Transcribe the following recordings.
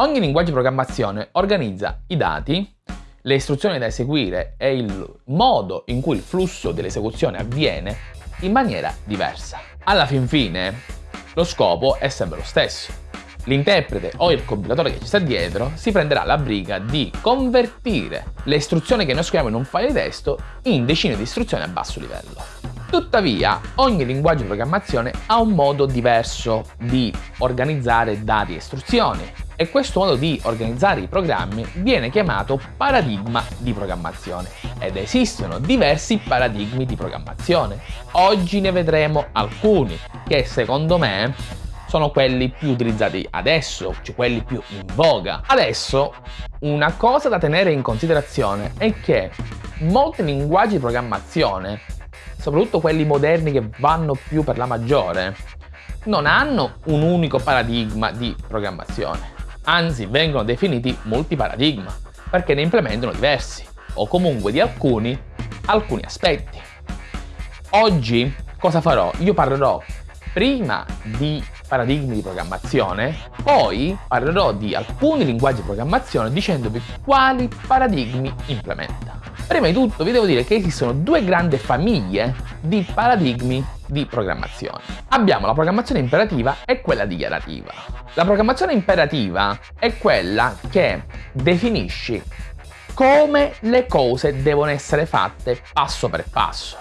Ogni linguaggio di programmazione organizza i dati, le istruzioni da eseguire e il modo in cui il flusso dell'esecuzione avviene in maniera diversa. Alla fin fine, lo scopo è sempre lo stesso. L'interprete o il compilatore che ci sta dietro si prenderà la briga di convertire le istruzioni che noi scriviamo in un file di testo in decine di istruzioni a basso livello. Tuttavia, ogni linguaggio di programmazione ha un modo diverso di organizzare dati e istruzioni e questo modo di organizzare i programmi viene chiamato paradigma di programmazione ed esistono diversi paradigmi di programmazione. Oggi ne vedremo alcuni che secondo me sono quelli più utilizzati adesso, cioè quelli più in voga. Adesso una cosa da tenere in considerazione è che molti linguaggi di programmazione soprattutto quelli moderni che vanno più per la maggiore, non hanno un unico paradigma di programmazione, anzi vengono definiti multiparadigma, perché ne implementano diversi, o comunque di alcuni, alcuni aspetti. Oggi cosa farò? Io parlerò prima di paradigmi di programmazione, poi parlerò di alcuni linguaggi di programmazione dicendovi quali paradigmi implementa. Prima di tutto vi devo dire che esistono due grandi famiglie di paradigmi di programmazione. Abbiamo la programmazione imperativa e quella dichiarativa. La programmazione imperativa è quella che definisce come le cose devono essere fatte passo per passo,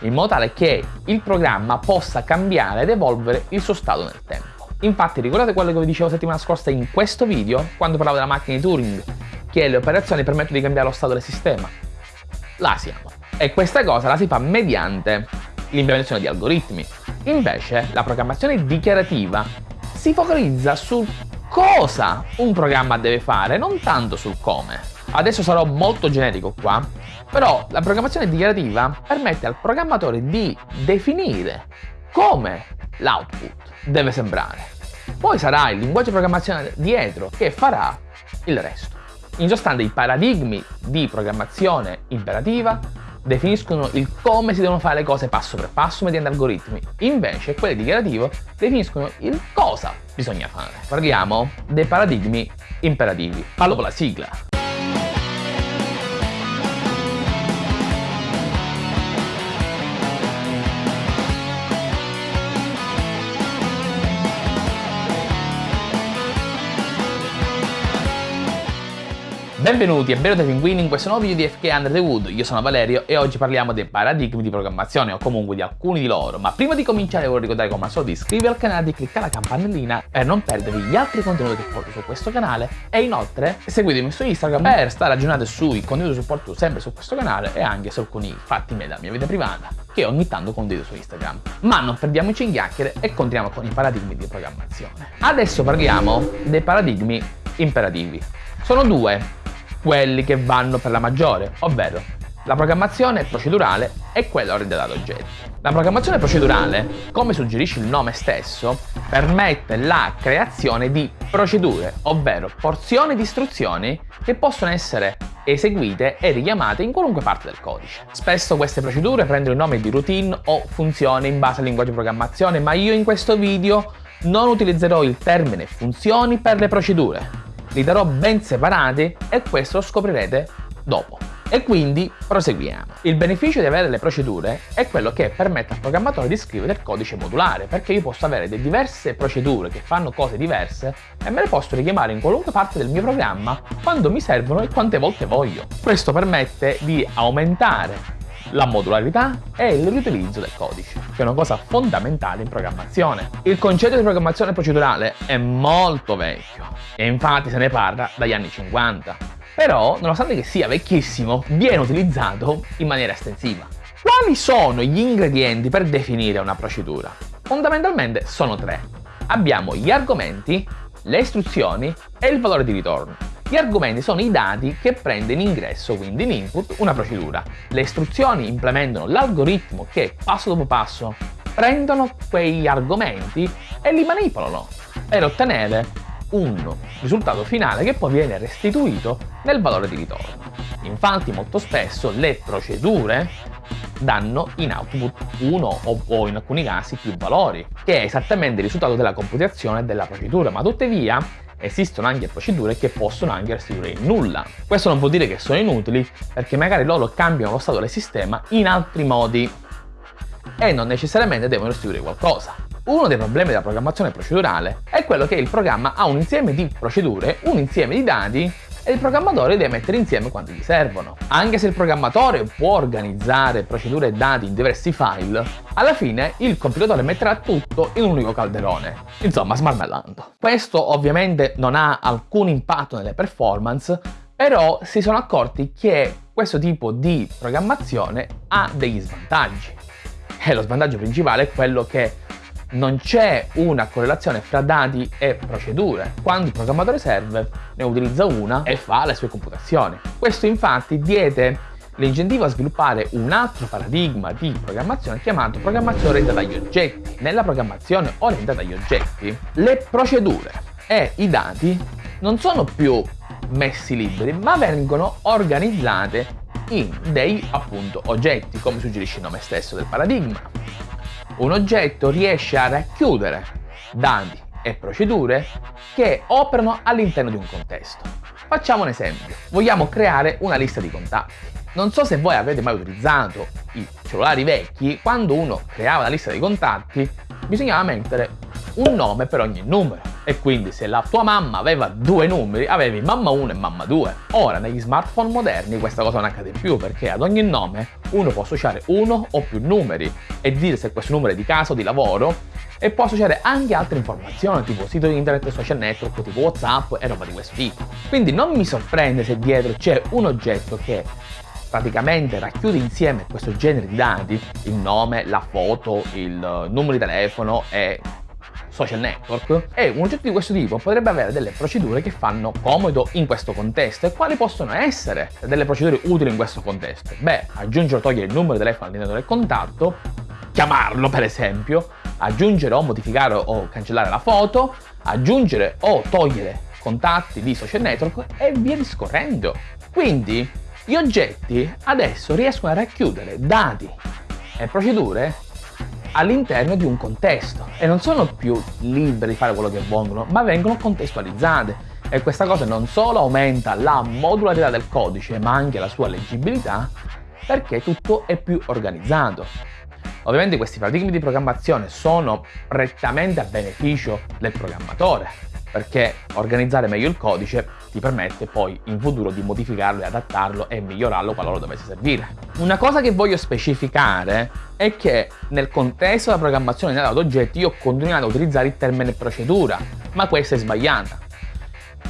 in modo tale che il programma possa cambiare ed evolvere il suo stato nel tempo. Infatti ricordate quello che vi dicevo settimana scorsa in questo video, quando parlavo della macchina di Turing, che le operazioni permettono di cambiare lo stato del sistema. Là siamo. E questa cosa la si fa mediante l'implementazione di algoritmi. Invece la programmazione dichiarativa si focalizza su cosa un programma deve fare, non tanto sul come. Adesso sarò molto generico qua, però la programmazione dichiarativa permette al programmatore di definire come l'output deve sembrare. Poi sarà il linguaggio di programmazione dietro che farà il resto. In sostanza i paradigmi di programmazione imperativa definiscono il come si devono fare le cose passo per passo mediante algoritmi, invece quelli dichiarativo definiscono il cosa bisogna fare. Parliamo dei paradigmi imperativi. Parlo con la sigla. Benvenuti e benvenuti pinguini in questo nuovo video di FK Under the Wood, io sono Valerio e oggi parliamo dei paradigmi di programmazione o comunque di alcuni di loro, ma prima di cominciare voglio ricordare come al solito di iscrivervi al canale, di cliccare la campanellina per non perdervi gli altri contenuti che porto su questo canale e inoltre seguitemi su Instagram per stare aggiornati sui contenuti che supporto sempre su questo canale e anche su alcuni fatti miei della mia vita privata che ogni tanto condivido su Instagram. Ma non perdiamoci in chiacchiere e continuiamo con i paradigmi di programmazione. Adesso parliamo dei paradigmi imperativi. Sono due quelli che vanno per la maggiore, ovvero la programmazione procedurale e quella orientata ad oggetti. La programmazione procedurale, come suggerisce il nome stesso, permette la creazione di procedure, ovvero porzioni di istruzioni che possono essere eseguite e richiamate in qualunque parte del codice. Spesso queste procedure prendono il nome di routine o funzioni in base al linguaggio di programmazione, ma io in questo video non utilizzerò il termine funzioni per le procedure, li darò ben separati e questo lo scoprirete dopo. E quindi proseguiamo. Il beneficio di avere le procedure è quello che permette al programmatore di scrivere il codice modulare, perché io posso avere delle diverse procedure che fanno cose diverse e me le posso richiamare in qualunque parte del mio programma quando mi servono e quante volte voglio. Questo permette di aumentare la modularità e il riutilizzo del codice, che è una cosa fondamentale in programmazione. Il concetto di programmazione procedurale è molto vecchio e infatti se ne parla dagli anni 50, però nonostante che sia vecchissimo viene utilizzato in maniera estensiva. Quali sono gli ingredienti per definire una procedura? Fondamentalmente sono tre. Abbiamo gli argomenti, le istruzioni e il valore di ritorno. Gli argomenti sono i dati che prende in ingresso, quindi in input, una procedura. Le istruzioni implementano l'algoritmo che passo dopo passo prendono quegli argomenti e li manipolano per ottenere un risultato finale che poi viene restituito nel valore di ritorno. Infatti molto spesso le procedure danno in output uno o, in alcuni casi più valori, che è esattamente il risultato della computazione della procedura, ma tuttavia esistono anche procedure che possono anche restituire il nulla. Questo non vuol dire che sono inutili, perché magari loro cambiano lo stato del sistema in altri modi e non necessariamente devono restituire qualcosa. Uno dei problemi della programmazione procedurale è quello che il programma ha un insieme di procedure, un insieme di dati e il programmatore deve mettere insieme quanto gli servono. Anche se il programmatore può organizzare procedure e dati in diversi file, alla fine il compilatore metterà tutto in un unico calderone, insomma smarmellando. Questo ovviamente non ha alcun impatto nelle performance, però si sono accorti che questo tipo di programmazione ha degli svantaggi. E lo svantaggio principale è quello che non c'è una correlazione fra dati e procedure. Quando il programmatore serve, ne utilizza una e fa le sue computazioni. Questo infatti diede l'incentivo a sviluppare un altro paradigma di programmazione chiamato programmazione orientata agli oggetti. Nella programmazione orientata agli oggetti, le procedure e i dati non sono più messi liberi, ma vengono organizzate in dei appunto oggetti, come suggerisce il nome stesso del paradigma un oggetto riesce a racchiudere dati e procedure che operano all'interno di un contesto. Facciamo un esempio. Vogliamo creare una lista di contatti. Non so se voi avete mai utilizzato i cellulari vecchi, quando uno creava la lista di contatti bisognava mettere un nome per ogni numero e quindi se la tua mamma aveva due numeri avevi mamma 1 e mamma 2. Ora negli smartphone moderni questa cosa non accade più perché ad ogni nome uno può associare uno o più numeri e dire se questo numero è di casa o di lavoro e può associare anche altre informazioni tipo sito internet, social network, tipo whatsapp e roba di questo tipo. Quindi non mi sorprende se dietro c'è un oggetto che praticamente racchiude insieme questo genere di dati, il nome, la foto, il numero di telefono e social network e un oggetto di questo tipo potrebbe avere delle procedure che fanno comodo in questo contesto e quali possono essere delle procedure utili in questo contesto? Beh, aggiungere o togliere il numero di telefono all'interno del contatto, chiamarlo per esempio, aggiungere o modificare o cancellare la foto, aggiungere o togliere contatti di social network e via discorrendo. Quindi gli oggetti adesso riescono a racchiudere dati e procedure all'interno di un contesto. E non sono più liberi di fare quello che vogliono, ma vengono contestualizzate. E questa cosa non solo aumenta la modularità del codice, ma anche la sua leggibilità perché tutto è più organizzato. Ovviamente questi paradigmi di programmazione sono prettamente a beneficio del programmatore, perché organizzare meglio il codice ti permette poi in futuro di modificarlo e adattarlo e migliorarlo qualora dovesse servire. Una cosa che voglio specificare è che nel contesto della programmazione ad oggetti io ho continuato a utilizzare il termine procedura, ma questa è sbagliata.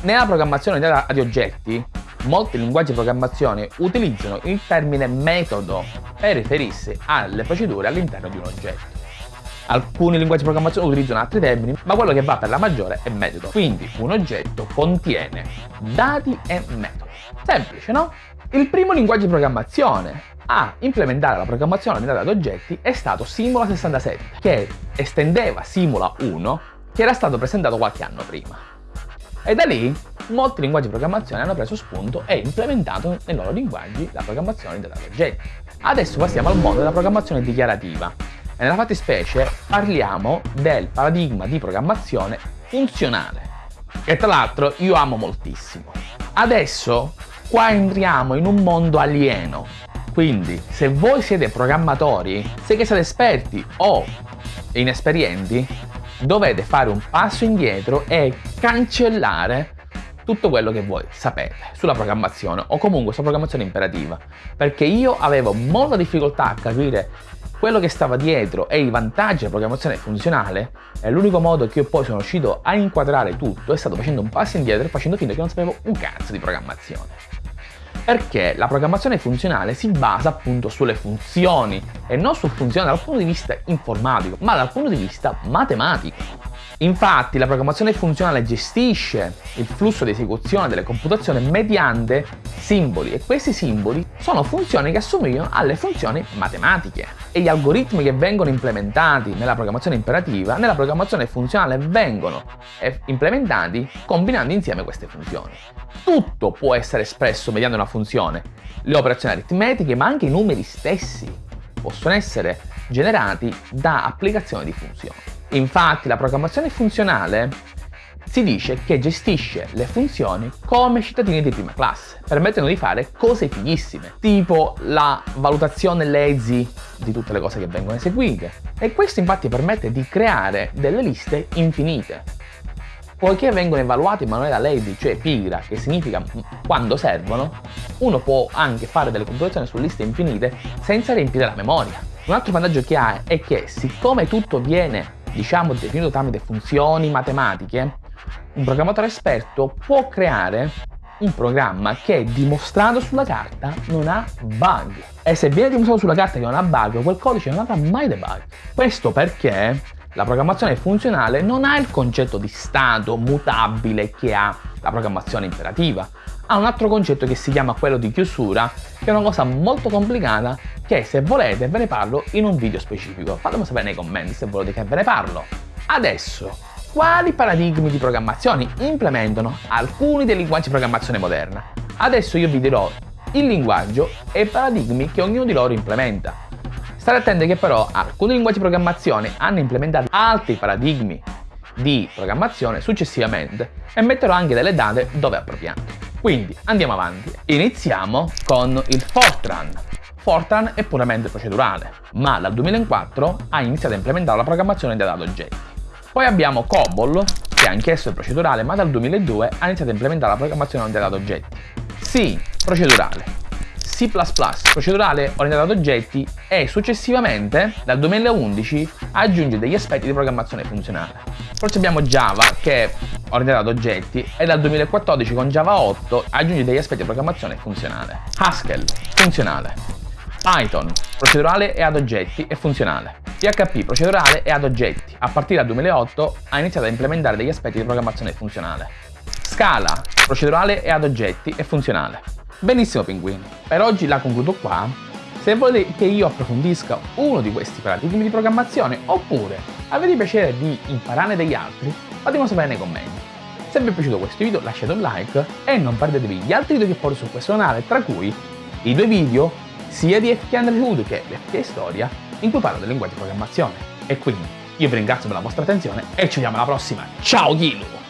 Nella programmazione ad oggetti, molti linguaggi di programmazione utilizzano il termine metodo per riferirsi alle procedure all'interno di un oggetto. Alcuni linguaggi di programmazione utilizzano altri termini, ma quello che va per la maggiore è metodo. Quindi un oggetto contiene dati e metodi. Semplice, no? Il primo linguaggio di programmazione a implementare la programmazione orientata ad oggetti è stato Simula 67, che estendeva Simula 1, che era stato presentato qualche anno prima. E da lì molti linguaggi di programmazione hanno preso spunto e implementato nei loro linguaggi la programmazione orientata ad oggetti. Adesso passiamo al mondo della programmazione dichiarativa, nella fattispecie parliamo del paradigma di programmazione funzionale, che tra l'altro io amo moltissimo. Adesso qua entriamo in un mondo alieno, quindi se voi siete programmatori, se che siete esperti o inesperienti, dovete fare un passo indietro e cancellare tutto quello che voi sapete sulla programmazione o comunque sulla programmazione imperativa perché io avevo molta difficoltà a capire quello che stava dietro e i vantaggi della programmazione funzionale e l'unico modo che io poi sono riuscito a inquadrare tutto è stato facendo un passo indietro e facendo finta che non sapevo un cazzo di programmazione. Perché la programmazione funzionale si basa appunto sulle funzioni e non su funzioni dal punto di vista informatico, ma dal punto di vista matematico. Infatti la programmazione funzionale gestisce il flusso di esecuzione delle computazioni mediante simboli e questi simboli sono funzioni che assomigliano alle funzioni matematiche e gli algoritmi che vengono implementati nella programmazione imperativa nella programmazione funzionale vengono eh, implementati combinando insieme queste funzioni. Tutto può essere espresso mediante una funzione, le operazioni aritmetiche ma anche i numeri stessi possono essere generati da applicazioni di funzioni. Infatti la programmazione funzionale Si dice che gestisce le funzioni come cittadini di prima classe, permettendo di fare cose fighissime, tipo la valutazione lazy di tutte le cose che vengono eseguite. E questo infatti permette di creare delle liste infinite. Poiché vengono evaluate in maniera lazy, cioè pigra, che significa quando servono, uno può anche fare delle computazioni su liste infinite senza riempire la memoria. Un altro vantaggio che ha è che siccome tutto viene, diciamo, definito tramite funzioni matematiche, un programmatore esperto può creare un programma che dimostrato sulla carta non ha bug. E se viene dimostrato sulla carta che non ha bug, quel codice non avrà mai dei bug. Questo perché la programmazione funzionale non ha il concetto di stato mutabile che ha la programmazione imperativa. Ha un altro concetto che si chiama quello di chiusura, che è una cosa molto complicata che se volete ve ne parlo in un video specifico. Fatemi sapere nei commenti se volete che ve ne parlo. Adesso quali paradigmi di programmazione implementano alcuni dei linguaggi di programmazione moderna. Adesso io vi dirò il linguaggio e i paradigmi che ognuno di loro implementa. State attenti che però alcuni linguaggi di programmazione hanno implementato altri paradigmi di programmazione successivamente e metterò anche delle date dove appropriate. Quindi andiamo avanti. Iniziamo con il Fortran. Fortran è puramente procedurale, ma dal 2004 ha iniziato a implementare la programmazione dei dati oggetti. Poi abbiamo COBOL, che anch'esso è procedurale, ma dal 2002 ha iniziato a implementare la programmazione orientata ad oggetti. C, procedurale. C++, procedurale orientato ad oggetti e successivamente dal 2011 aggiunge degli aspetti di programmazione funzionale. Poi abbiamo Java che è orientato ad oggetti e dal 2014 con Java 8 aggiunge degli aspetti di programmazione funzionale. Haskell, funzionale. Python, procedurale e ad oggetti e funzionale. PHP procedurale e ad oggetti. A partire dal 2008 ha iniziato a implementare degli aspetti di programmazione funzionale. Scala, procedurale e ad oggetti e funzionale. Benissimo pinguini, per oggi la concludo qua. Se volete che io approfondisca uno di questi paradigmi di programmazione oppure avete piacere di imparare degli altri, fatemelo sapere nei commenti. Se vi è piaciuto questo video lasciate un like e non perdetevi gli altri video che porto su questo canale, tra cui i due video sia di FK Underhood che di FK Storia in cui parlo del linguaggio di programmazione. E quindi io vi ringrazio per la vostra attenzione e ci vediamo alla prossima. Ciao Ghilu!